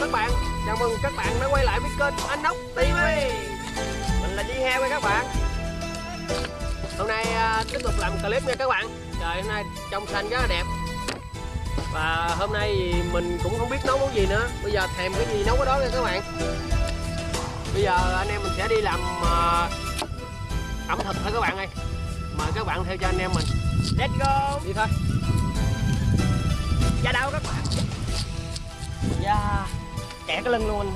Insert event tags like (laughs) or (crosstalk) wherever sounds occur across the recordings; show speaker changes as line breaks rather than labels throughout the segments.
Các bạn. Chào mừng các bạn đã quay lại với kênh Anh Ốc TV Mình là Di Heo các bạn. Hôm nay à, tiếp tục làm clip nha các bạn. Trời hôm nay trong xanh rất là đẹp. Và hôm nay thì mình cũng không biết nấu món gì nữa. Bây giờ thèm cái gì nấu cái đó nha các bạn. Bây giờ anh em mình sẽ đi làm à, ẩm thực thôi các bạn ơi. Mời các bạn theo cho anh em mình. Let's go. Đi thôi. Ra đâu các bạn? Yeah Kẹt cái lưng luôn.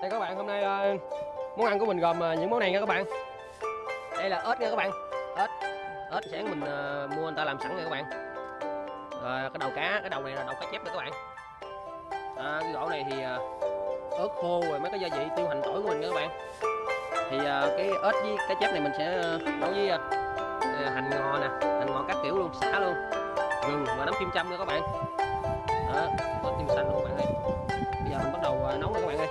Anh Đây các bạn hôm nay ờ, món ăn của mình gồm ờ, những món này nha các bạn. Đây là ớt nha các bạn. Ớt ớt sáng mình ờ, mua người ta làm sẵn nha các bạn. Rồi cái đầu cá cái đầu này là đầu cá chép nha các bạn à, cái gỗ này thì à, ớt khô rồi mấy cái gia vị tiêu hành tỏi của mình nha các bạn. Thì à, cái ớt với cá chép này mình sẽ à, nấu với à, à, hành ngò nè hành ngò các kiểu luôn xả luôn. Gừng và nấm kim châm nha các bạn. Đó có tim xanh luôn các bạn ơi. Bây giờ mình bắt đầu à, nấu nha các bạn ơi.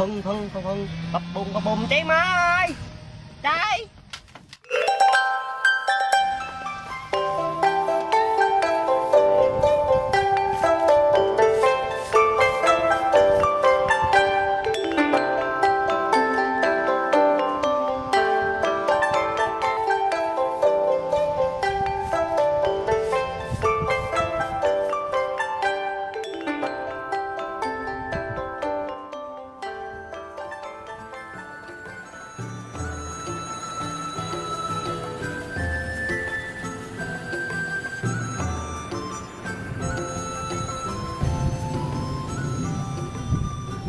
Phân phân phân phân bập bùng bập bùng cháy mai cháy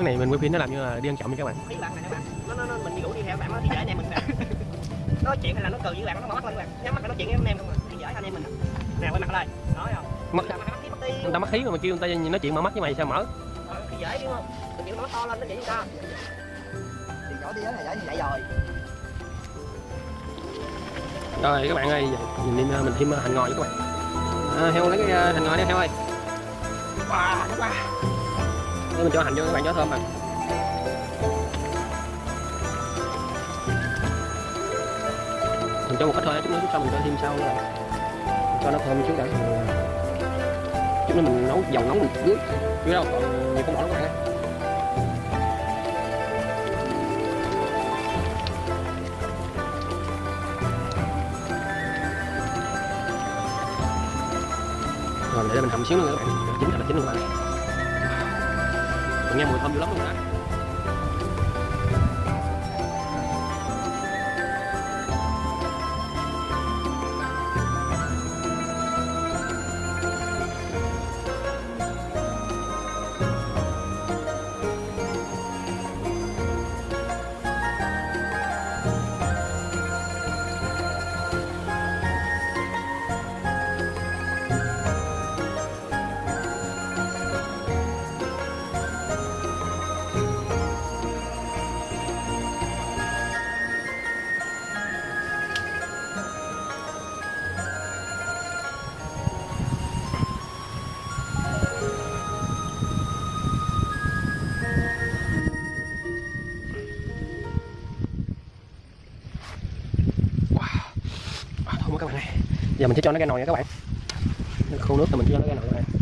cái này mình quay phim nó làm như là đi ăn nha các bạn.
Thấy bạn này các bạn. Nó, nó, nó mình đi ngủ đi theo bạn nó thì dễ anh em mình (laughs) nói chuyện hay là nó cười với bạn nó mở mắt lên các bạn. Nhắm mắt nói chuyện với anh em không à? Thì dễ anh em mình nè. Quay mặt lên nói không?
Mắt- người ta mắc khí mà kêu người ta nói chuyện mở mắt với mày sao mở?
Ờ, thì dễ đúng không? Chịu nó to lên nó vậy chúng ta. Thì nhỏ tí là dễ như vậy rồi.
Rồi các bạn ơi nhìn đi mình thêm hành ngòi cho các bạn. À, heo lấy cái ờ, hành ngòi đi heo ơi.
Wow wow
để mình cho hành vô, các bạn cho thơm mà mình cho một ít thôi, chút nữa chút sau mình cho thêm sau nữa cho nó thơm chút đã. Chút nữa mình nấu, dầu nóng mình dưới chứ đâu, còn nhiều con bỏ các bạn rồi để mình hầm xíu nữa các bạn. Chín là chín luôn các bạn nghe mùi thơm dữ lắm luôn á. Mình sẽ cho nó ra nồi nha các bạn. Khô nước thì mình cho nó ra nồi này.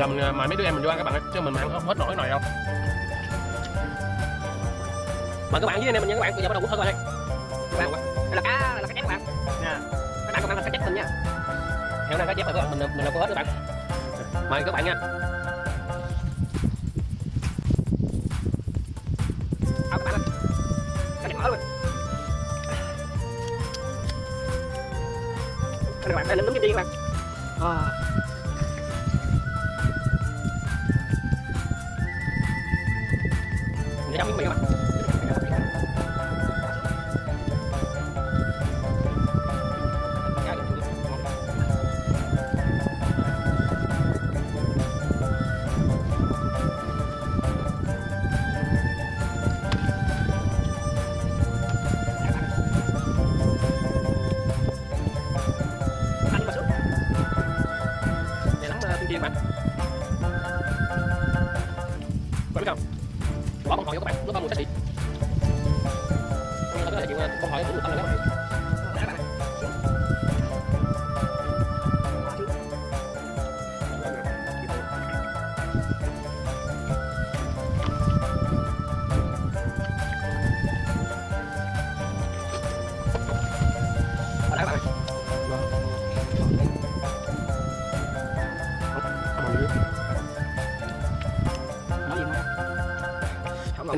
giờ mình mời mấy đứa em mình vô ăn các bạn ơi chứ mình mà ăn không hết nổi cái nồi đâu. Mời các bạn với anh em mình nha các bạn bây giờ bắt đầu hút thôi rồi đây. Các bạn đây là cá là cá chép các bạn. Nha. Các bạn cùng ăn là cá chép mình nha. Theo đang cá chép rồi các bạn. Mình mình đâu có hết các bạn. Mời các bạn nha. Các bạn. Ơi cá chép mở luôn. Đây nấm kim chi các bạn. À.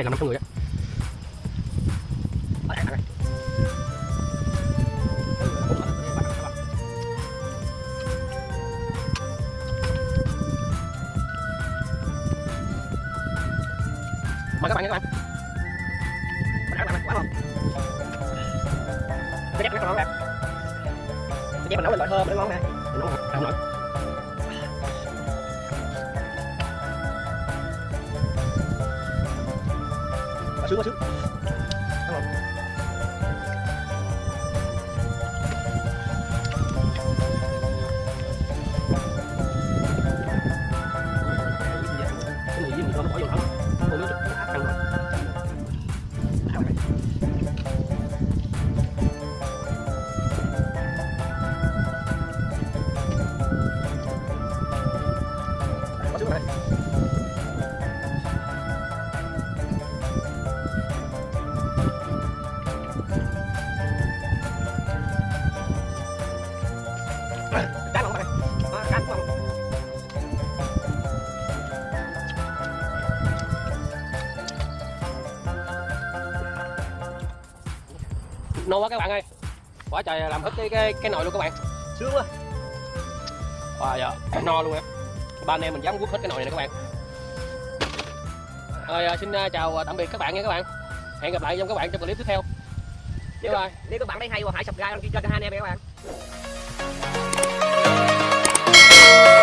này làm năm trăm người á mời các bạn nha các bạn
Bạn ăn, quá ngon. Cái dép nó ngon nè. Cái dép mình nấu lên loại thơm nó ngon nè.
Mình nấu không nổi
Quá sướng ngon quá
các bạn ơi. Quá trời làm hết cái cái, cái nồi luôn các bạn.
Sướng quá.
À giờ no luôn á. Ba anh em mình dám quất hết cái nồi này các bạn. Rồi à, xin à, chào à, tạm biệt các bạn nha các bạn. Hẹn gặp lại trong các bạn trong clip tiếp theo. Nếu, các,
nếu các bạn thấy hay và hãy subscribe kênh cho hai anh em nha các bạn